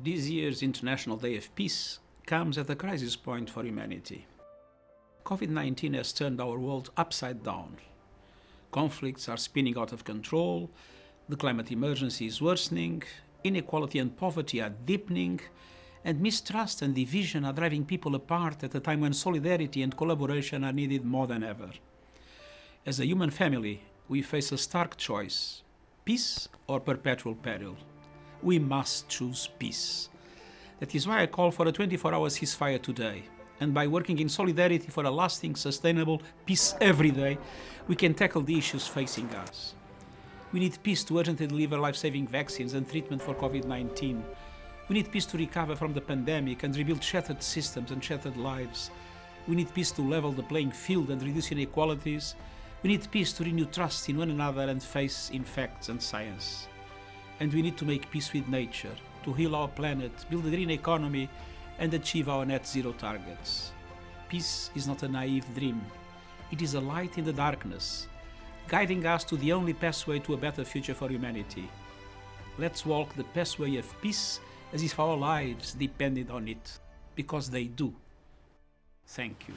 This year's International Day of Peace comes at a crisis point for humanity. COVID-19 has turned our world upside down. Conflicts are spinning out of control, the climate emergency is worsening, inequality and poverty are deepening, and mistrust and division are driving people apart at a time when solidarity and collaboration are needed more than ever. As a human family, we face a stark choice, peace or perpetual peril we must choose peace. That is why I call for a 24-hour ceasefire today. And by working in solidarity for a lasting, sustainable peace every day, we can tackle the issues facing us. We need peace to urgently deliver life-saving vaccines and treatment for COVID-19. We need peace to recover from the pandemic and rebuild shattered systems and shattered lives. We need peace to level the playing field and reduce inequalities. We need peace to renew trust in one another and faith in facts and science and we need to make peace with nature, to heal our planet, build a green economy, and achieve our net zero targets. Peace is not a naive dream. It is a light in the darkness, guiding us to the only pathway to a better future for humanity. Let's walk the pathway of peace as if our lives depended on it, because they do. Thank you.